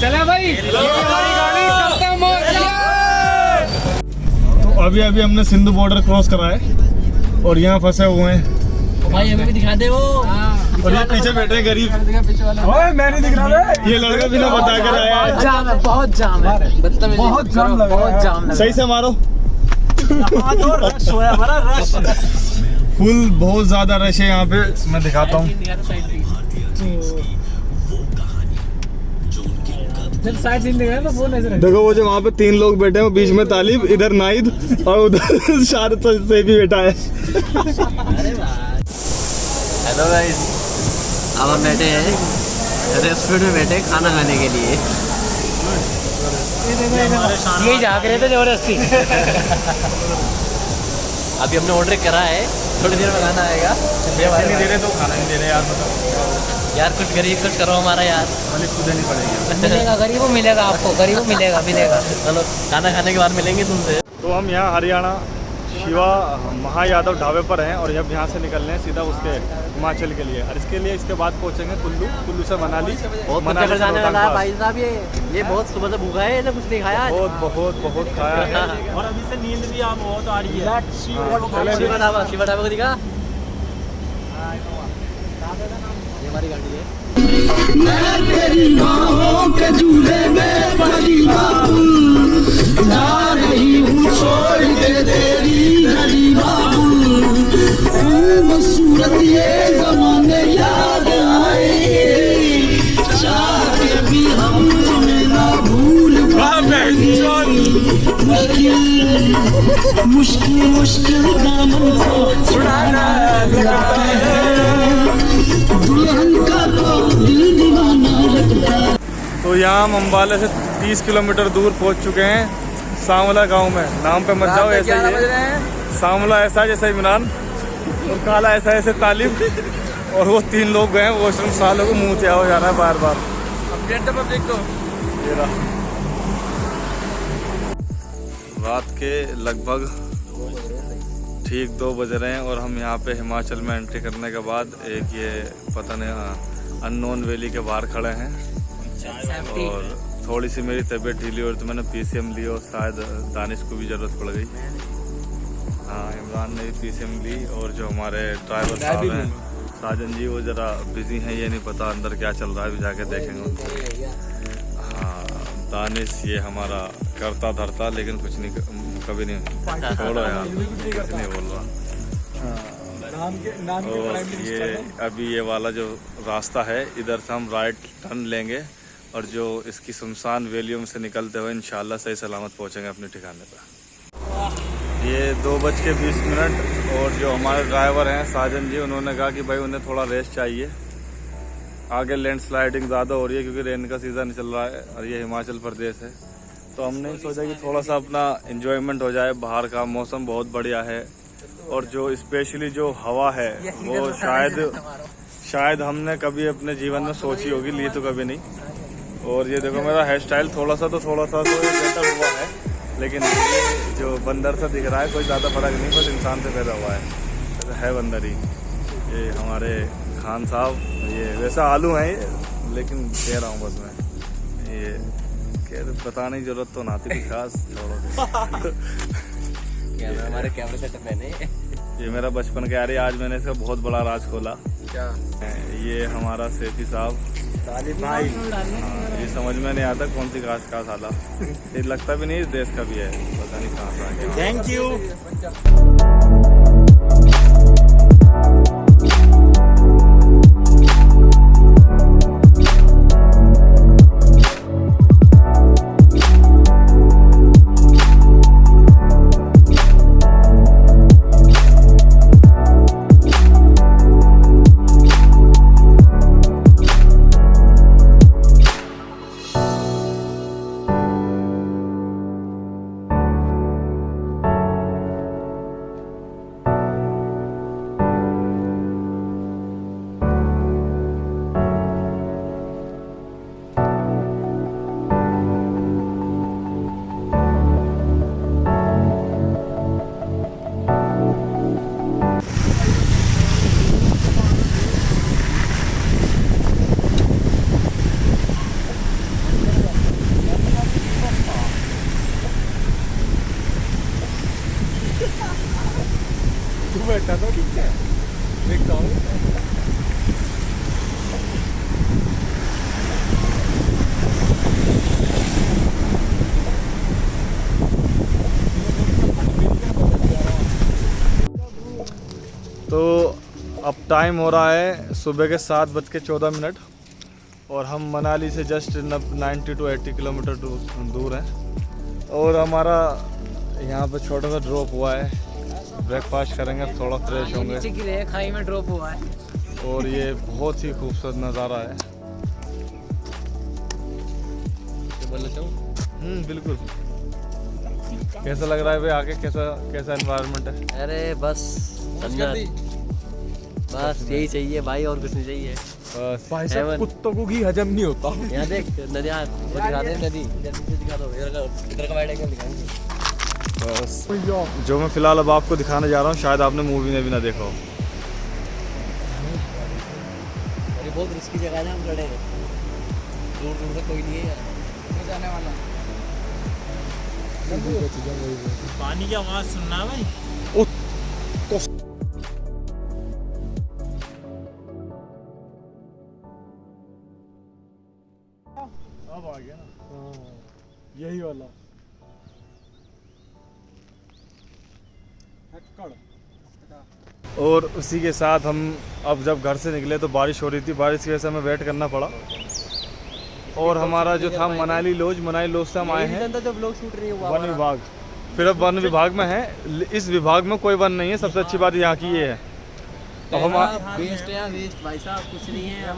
चले भाई। ये हमारी गाड़ी करते हैं मौज तो अभी अभी हमने सिंधु बॉर्डर क्रॉस करा है और यहाँ फंसे हुए हैं। भाई हमें भी दिखा दे वो। और ये पीछे बैठे गरीब। ओए मैं नहीं दिख रहा ये लड़का बिना बता कर आया है। जाम है बहुत जाम है। बहुत जाम लगा बहुत जाम सही से मारो। रश हुआ हमारा रश। फुल बहुत ज़्यादा रश है यहाँ पे। मैं दिखाता हूँ। दिखा फ़ोन ऐसे देखो वो जो वहाँ पे तीन लोग बैठे हैं बीच में तालिब इधर नाइद और उधर शारद से भी बैठा है। हेलो गाइस अब हम बैठे हैं रेस्टोरेंट में बैठे खाना खाने के लिए। यही झाँक रहे थे ज़बरदस्ती। अभी हमने ऑर्डर करा है। थोड़ी देर में खाना आएगा। नहीं दे रहे तो खाना नहीं दे रहे यार मतलब यार कुछ गरीब कुछ करो हमारा यार। खाली खुद नहीं पड़ेगा। मिलेगा गरीबों मिलेगा आपको गरीबों मिलेगा मिलेगा। चलो खाना खाने के बाद मिलेंगे तुमसे। तो हम यहाँ हरियाणा शिवा महायादव ढाबे पर हैं और जब यहाँ से निकल रहे हैं सीधा उसके हिमाचल के लिए। और इसके लिए इसके बाद पहुँचेंगे कुल्लू कुल्लू से मनाली बहुत मनाली जाने वाला है भाई साहब ये ये बहुत सुबह से भूखा है कुछ नहीं खाया बहुत बहुत बहुत खाया है। और अभी से नींद भी आप बहुत आ रही है। हाँ, शिवा ढाबा शिवा ढाबा को दिखा। ये हमारी गाड़ी है। तो यहाँ हम अम्बाला से 30 किलोमीटर दूर पहुँच चुके हैं सांवला गाँव में। नाम पे मत जाओ ऐसे ही। सांवला ऐसा है जैसे इमरान। और काला ऐसा जैसे तालिब और वो तीन लोग गए हैं वॉशरूम सालों को मुँह से हो जा रहा है बार बार रात के लगभग ठीक दो बज रहे हैं और हम यहाँ पे हिमाचल में एंट्री करने के बाद एक ये पता नहीं अननोन वैली के बाहर खड़े हैं और थोड़ी सी मेरी तबीयत ढीली और तो मैंने पीसीएम ली और शायद दानिश को भी ज़रूरत पड़ गई हाँ इमरान ने भी पीसीएम ली और जो हमारे ड्राइवर साहब हैं साजन जी वो ज़रा बिज़ी हैं ये नहीं पता अंदर क्या चल रहा है अभी जाके देखेंगे उनको हाँ दानिश ये हमारा करता धरता लेकिन कुछ नहीं कभी नहीं छोड़ो यार नहीं बोल। रहा और ये अभी ये वाला जो रास्ता है, इधर से हम राइट टर्न लेंगे और जो इसकी सुनसान वैलियों से निकलते हुए इंशाल्लाह सही सलामत पहुँचेंगे अपने ठिकाने पर। ये दो बज के बीस मिनट और जो हमारे ड्राइवर हैं, साजन जी, उन्होंने कहा कि भाई उन्हें थोड़ा रेस्ट चाहिए। आगे लैंड स्लाइडिंग ज़्यादा हो रही है क्योंकि रेन का सीज़न चल रहा है और ये हिमाचल प्रदेश है। तो हमने सोचा कि थोड़ा सा अपना इंजॉयमेंट हो जाए बाहर का मौसम बहुत बढ़िया है और जो स्पेशली जो हवा है वो शायद शायद हमने कभी अपने जीवन में सोची होगी ली तो कभी नहीं। और ये देखो मेरा हेयर स्टाइल थोड़ा सा तो थोड़ा सा तो बेहतर हुआ है लेकिन जो बंदर सा दिख रहा है कोई ज़्यादा फ़र्क नहीं बस इंसान से पैदा हुआ है। तो है बंदर ही। ये हमारे खान साहब ये वैसा आलू हैं ये लेकिन कह रहा हूँ बस मैं ये कह बताने की ज़रूरत तो ना थी खास। कैमरा हमारे कैमरे सेटअप मैंने ये मेरा बचपन का यार है, आज मैंने इसका बहुत बड़ा राज खोला। क्या? ये हमारा सेठी साहब। भाई। हाँ, ये समझ में नहीं आता कौन सी घास का साला ये लगता भी नहीं इस देश का भी है पता नहीं कहाँ से थैंक यू टाइम हो रहा है सुबह के सात बज के चौदह मिनट और हम मनाली से just ninety two eighty kilometre दूर हैं। और हमारा यहाँ पे छोटा सा ड्रॉप हुआ है। ब्रेकफास्ट करेंगे थोड़ा फ्रेश होंगे। खाई में ड्रॉप हुआ है। और ये बहुत ही खूबसूरत नज़ारा है। हम्म बिल्कुल। कैसा लग रहा है भाई आगे? कैसा कैसा एनवायरनमेंट है? अरे बस बस यही चाहिए भाई और कुछ नहीं चाहिए। बस। भाई साहब, कुत्तों को घी हजम नहीं होता। यहाँ देख नदियाँ दिखा दे नदी। इधर दिखा दो इधर का इधर वाइड एंगल दिखाएँगे। बस। जो मैं फ़िलहाल अब आपको दिखाने जा रहा हूँ शायद आपने मूवी में भी ना देखा हो। अरे बहुत रिस्की जगह है हम खड़े हैं। दूर दूर तक कोई नहीं है यार। जाने वाला पानी की आवाज़ सुनना है भाई। यही वाला। और उसी के साथ हम अब जब घर से निकले तो बारिश हो रही थी बारिश की वजह से हमें वेट करना पड़ा। और हमारा जो था मनाली लॉज मनाली लॉज से हम आए हैं। जब लोग शूट रही हुआ वन विभाग। फिर अब वन विभाग में है। इस विभाग में कोई वन नहीं है। सबसे अच्छी बात यहाँ की ये है। अब हम वेस्ट है। वेस्ट भाई साहब कुछ नहीं है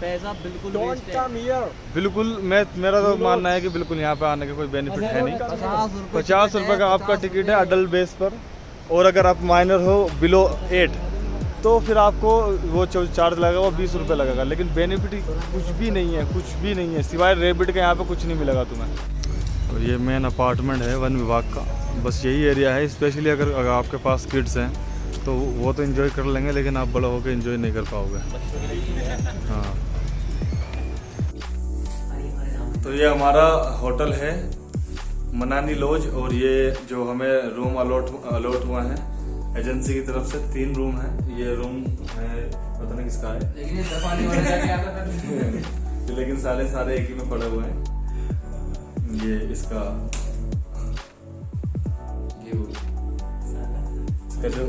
पैसा बिल्कुल वेस्ट है। बिल्कुल मैं मेरा तो मानना है कि बिल्कुल यहाँ पे आने का कोई बेनिफिट है नहीं। पचास रुपए का आपका टिकट है अडल्ट बेस पर और अगर आप माइनर हो बिलो एट तो फिर आपको वो चार्ज लगेगा वो बीस रुपये लगेगा। लेकिन बेनिफिट कुछ भी नहीं है कुछ भी नहीं है। सिवाय रेबिट के यहाँ पे कुछ नहीं मिलेगा तुम्हें। तो ये मेन अपार्टमेंट है वन विभाग का। बस यही एरिया है स्पेशली अगर, अगर आपके पास किड्स हैं तो वो तो इन्जॉय कर लेंगे लेकिन आप बड़ा होकर इन्जॉय नहीं कर पाओगे। हाँ। तो ये हमारा होटल है मनानी लॉज और ये जो हमें रूम अलॉट अलॉट हुआ है एजेंसी की तरफ़ से तीन रूम है। ये रूम है पता नहीं किसका है। लेकिन लेकिन सारे सारे एक ही में पड़े हुए हैं। ये इसका व्यू इसका जो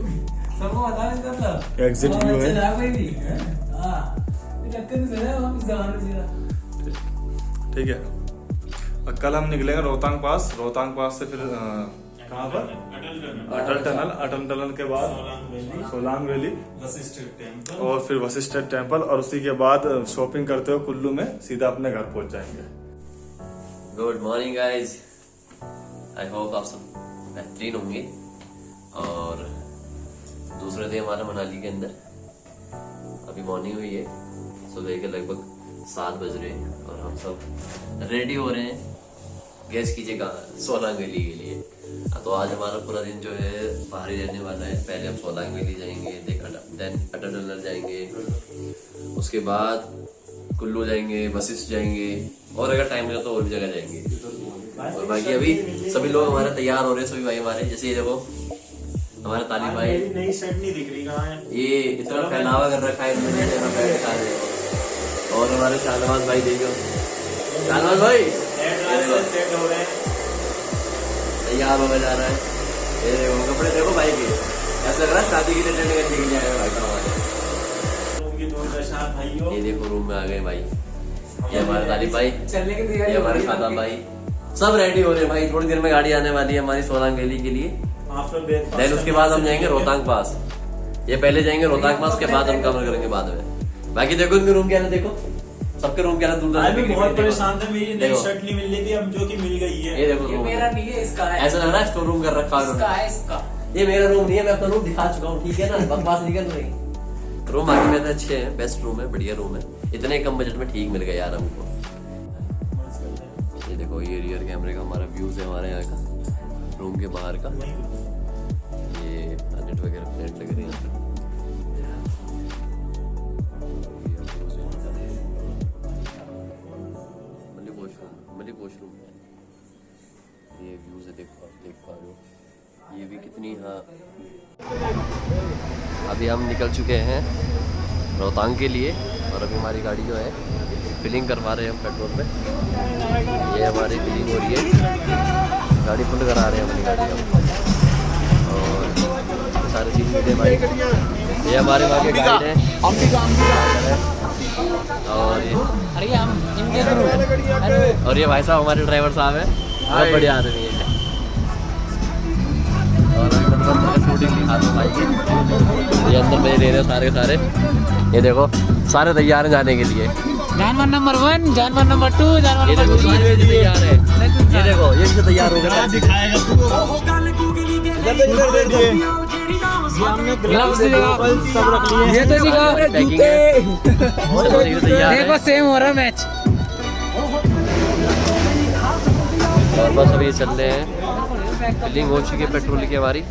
सबको बता इसका मतलब एग्जिट व्यू है चला कोई भी हाँ? टक्कर दे रहा वापस जाने सीधा ठीक है। और कल हम निकलेंगे रोहतांग पास। रोहतांग पास से फिर कहाँ पर? अटल टनल। अटल टनल। के बाद सोलांग वैली। वशिष्ठ टेंपल और फिर वशिष्ठ टेंपल और उसी के बाद शॉपिंग करते हुए कुल्लू में सीधा अपने घर पहुँच जाएँगे। Good morning guys I hope आप सब बेहतरीन होंगे। और दूसरे दिन हमारा मनाली के अंदर। अभी मॉर्निंग हुई है, सुबह के लगभग सात बज रहे हैं और हम सब रेडी हो रहे हैं गैस कीजिएगा सोलांग वैली के लिए। तो आज हमारा पूरा दिन जो है बाहर ही रहने वाला है। पहले हम सोलांग वैली जाएँगे देन अटल टनल जाएँगे। उसके बाद कुल्लू जाएँगे वशिष्ठ जाएँगे, और अगर टाइम मिला तो और भी जगह जाएँगे। और बाकी अभी सभी लोग हमारे तैयार हो रहे हैं, सभी भाई हमारे। जैसे ये देखो हमारे तालिब भाई। नई शर्ट नहीं दिख रही कहाँ है? ये इतना फैलावा कर रखा है इन्होंने जरा पैर दिखा रहे और हमारे शाहनवाज भाई देखो शाहनवाज भाई! सेट हो रहे हैं। तैयार होने जा रहा है। ये कपड़े देखो भाई के। ऐसा लग रहा है शादी के लिए करने के लिए भाई का हमारे ये देखो रूम में आ गए भाई। ये हमारे तालिब भाई। चलने की ये तैयारी हो हमारे खादा भाई। सब रेडी हो रहे हैं भाई। थोड़ी देर में गाड़ी आने वाली है हमारी सोलांग वैली के लिए। देन उसके बाद हम जाएँगे रोहतांग पास। ये पहले जाएँगे रोहतांग पास के बाद हम कवर करेंगे बाद में। बाकी देखो इनके रूम क्या है देखो। सबके रूम क्या है दूर मैं भी दूर बहुत परेशान था मेरी नई शर्ट नहीं मिल रही थी अब जो कि मिल गई है। ये देखो ये मेरा नहीं है इसका है। ऐसा लग रहा है स्टोर रूम कर रखा है इसका है इसका। ये मेरा रूम नहीं है मैं अपना रूम दिखा चुका हूँ ठीक है ना? बकवास नहीं कर रही। रूम बाकी में तो अच्छे हैं बेस्ट रूम है बढ़िया रूम है। इतने कम बजट में ठीक मिल गया यार हमको। ये देखो ये रियर कैमरे का हमारा व्यूज़ है हमारे यहाँ का। रूम के बाहर का। ये नेट वगैरह प्लेट लग रही है ये व्यूज़ है, देख पा रहे हो। ये भी कितनी हाँ। अभी हम निकल चुके हैं रोहतांग के लिए और अभी हमारी गाड़ी जो है फिलिंग करवा रहे हैं हम पेट्रोल पे ये हमारी फिलिंग हो रही है। गाड़ी फुल करा रहे हैं अपनी गाड़ी हम। और सारे चीज़ मिले भाई। ये हमारे वहाँ के गाइड हैं। और ये अरे हम और ये भाई साहब हमारे ड्राइवर साहब हैं। बहुत बढ़िया आदमी है। और अभी मैंने शूटिंग दिखा दो भाई की। ये अंदर मेरे ले रहे हैं सारे के सारे। ये देखो सारे तैयार हैं जाने के लिए। जानवर नंबर वन जानवर नंबर टू जानवर ये नंबर तैयार हैं। ये देखो ये भी तैयार हो गए। दिखाएगा ग्लव्स दिखा सब रख लिए ये तो दिखा पैकिंग है सब ये तैयार देखो सेम हो रहा मैच और बस अभी चल रहे हैं। फिलिंग हो चुकी है पेट्रोल की हमारी।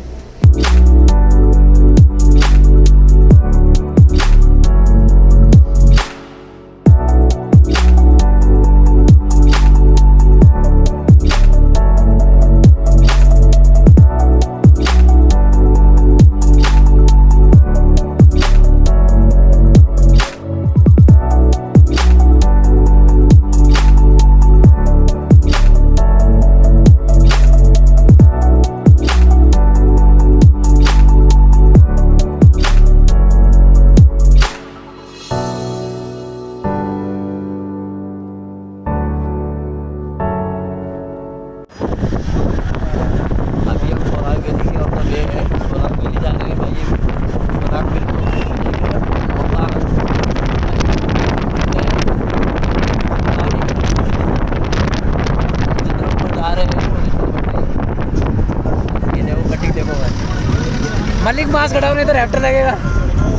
मास खड़ा होने तो रैप्टर लगेगा।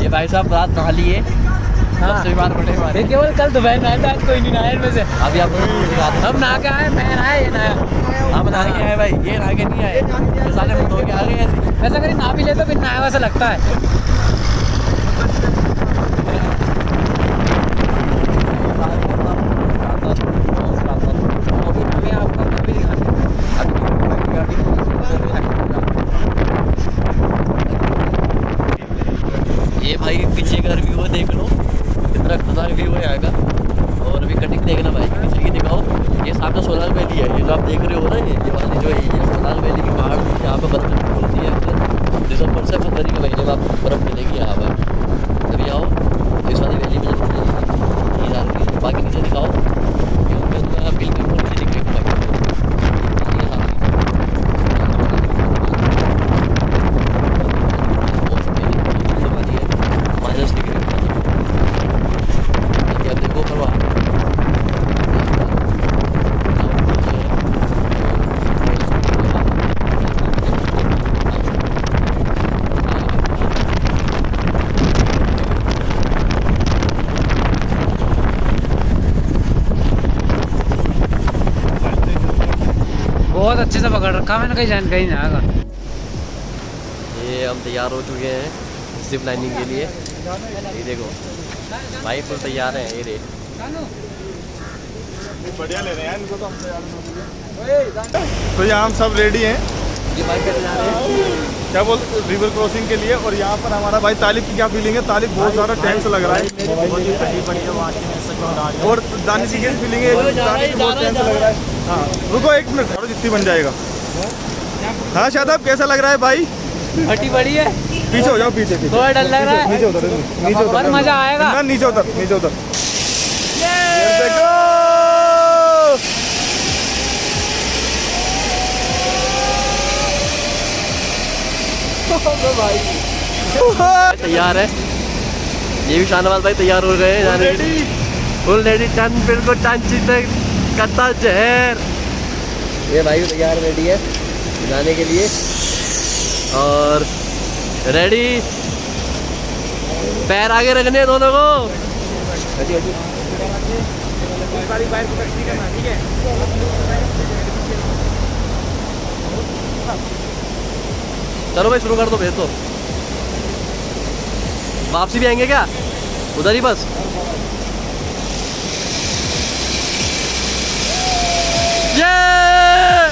ये भाई साहब रात नहा लिए पड़े ये केवल कल दोपहर में आया था आज कोई नहीं नहाया इनमें से। अभी आप हम नहा के आए मैं नहाया ये नहाया। हम नहा के आए भाई ये नहा के नहीं आए। सारे मुँह धो के आ गए ऐसे ये नहा भी ले तो फिर नहाया वैसा लगता है अभी अभी आपको अभी दिखाते हैं ये भाई पीछे व्यू है, देख लो। कितना खतरनाक व्यू है आएगा। और अभी कटिंग देखना भाई की दिखाओ। ये सामने सोलाल वैली है, ये जो आप देख रहे हो ना, ये ये वाली जो है, ये सोलाल वैली की पहाड़ यहाँ पर बर्फ़ मिलती है दिसंबर से फरवरी के महीने में आपको बर्फ़ मिलेगी यहाँ पर। जब आओ, इस वाली वैली में ज़रूर मिलेगी ये यार की बाकी नीचे दिखाओ ये ऊपर तो आप बिल्कुल नीचे दिख रही है ये सामने। माइनस डिग्री क्या देखो परवाह बहुत अच्छे से पकड़ रखा मैंने कहीं जान कहीं जाएगा ये हम तैयार हो चुके हैं जिप लाइनिंग के लिए। ये देखो भाई फुल तैयार हैं ये रे बढ़िया ले रहे हैं इनको तो हम तैयार तो यहाँ हम सब रेडी हैं। ये बाइक पे जा रहे हैं। क्या बोल रिवर क्रॉसिंग के लिए और यहाँ पर हमारा भाई तालिब की क्या फीलिंग है? तालिब बहुत ज़्यादा टेंस लग रहा है। और फीलिंग है? बहुत लग रहा है। हाँ। रुको एक मिनट और जितनी बन जाएगा। हाँ शादाब कैसा लग रहा है भाई? फटी बड़ी है। पीछे हो जाओ पीछे पीछे। थोड़ा डर लग रहा है। नीचे उतर नीचे उतर मज़ा आएगा। ना नीचे उतर नीचे उतर। तैयार है। ये भी शाहनवाज भाई तैयार हो गए हैं जाने के लिए। फुल रेडी टन बिल्कुल टांची तक कत्ता जहर। ये भाई तैयार रेडी है जाने के लिए। और रेडी पैर आगे रखने दोनों को हटी, हटी। चलो भाई शुरू कर दो भेज दो। वापसी भी आएँगे क्या? उधर ही बस। ये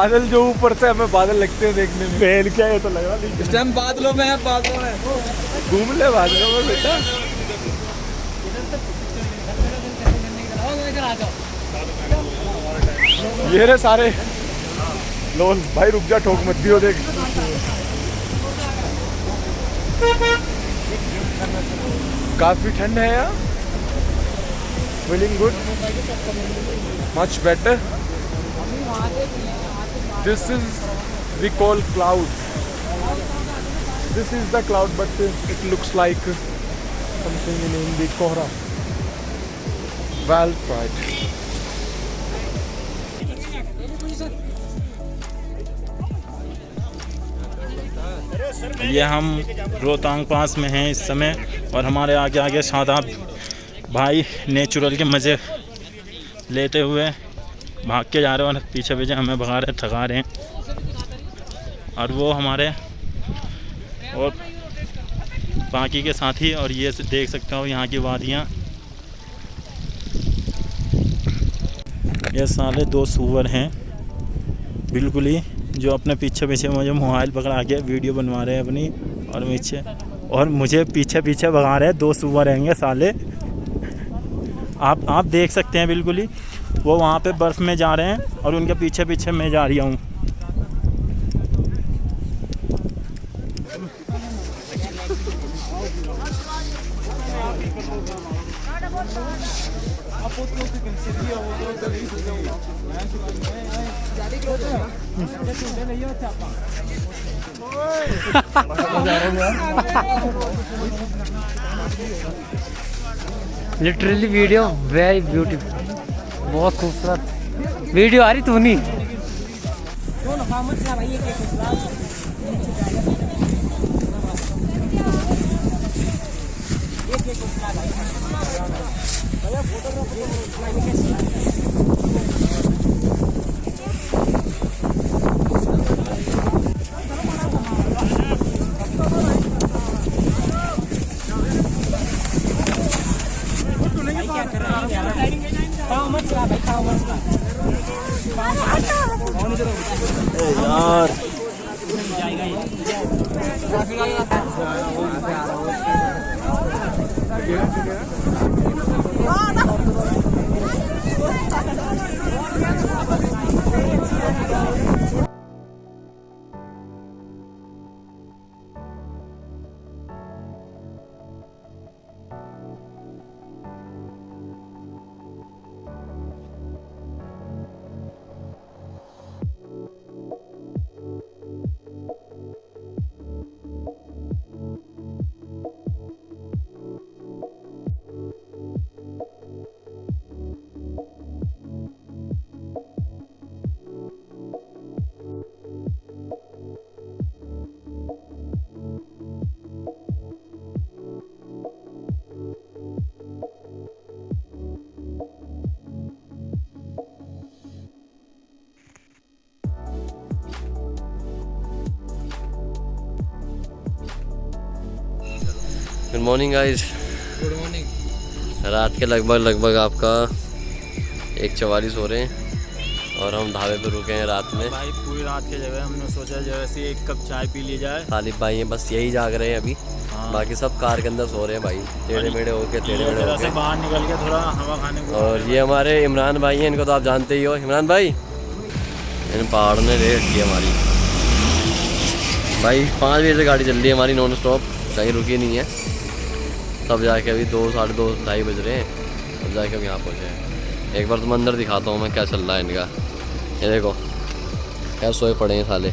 बादल जो ऊपर से हमें बादल लगते हैं देखने में। पहन क्या है तो लग रहा नहीं इस टाइम बादलों में है बादलों में। घूम ले बादलों में बेटा। ये रे सारे। लोन भाई रुक जा ठोक मत दियो देख। काफ़ी ठंड है यार। Feeling good much better this is we call cloud this is the cloud but uh, it looks like uh, something in Hindi Kohra well tried ये हम रोहतांग पास में हैं इस समय और हमारे आगे आगे शादाब भाई नेचुरल के मज़े लेते हुए भाग के जा रहे हैं और पीछे पीछे हमें भगा रहे, थका रहे हैं। और वो हमारे और बाकी के साथी और ये देख सकते हो यहाँ की वादियाँ। ये साले दो सुअर हैं। बिल्कुल ही जो अपने पीछे पीछे मुझे मोबाइल पकड़ा के वीडियो बनवा रहे हैं अपनी और पीछे। और मुझे पीछे पीछे भगा रहे हैं, दो सुअर रहेंगे साले। आप आप देख सकते हैं बिल्कुल ही। वो वहाँ पे बर्फ़ में जा रहे हैं और उनके पीछे पीछे मैं जा रही हूँ। लिटरली वीडियो वेरी ब्यूटीफुल बहुत खूबसूरत। वीडियो आ रही तू नहीं good morning guys good morning रात के लगभग लगभग आपका एक चवालीस हो रहे हैं और हम ढाबे पे रुके हैं रात में। भाई पूरी रात के जगह हमने सोचा जो जैसे एक कप चाय पी ली जाए। तालिब भाई हैं बस यही जाग रहे हैं अभी। हाँ। बाकी सब कार के अंदर सो रहे हैं भाई। टेढ़े मेढ़े होके टेढ़े मेढ़े होके। बाहर निकल के थोड़ा हवा खाने को और ये हमारे इमरान भाई हैं इनको तो आप जानते ही हो। इमरान भाई इन पहाड़ ने रेट की हमारी। भाई पाँच बजे से गाड़ी चल रही है हमारी नॉन स्टॉप कहीं रुकी नहीं है। तब जाके अभी दो, साढ़े दो, ढाई बज रहे हैं। तब जाके हम यहाँ पहुँचे एक बार तुम अंदर दिखाता हूँ मैं क्या चल रहा है इनका। ये देखो, क्या सोए पड़े हैं साले।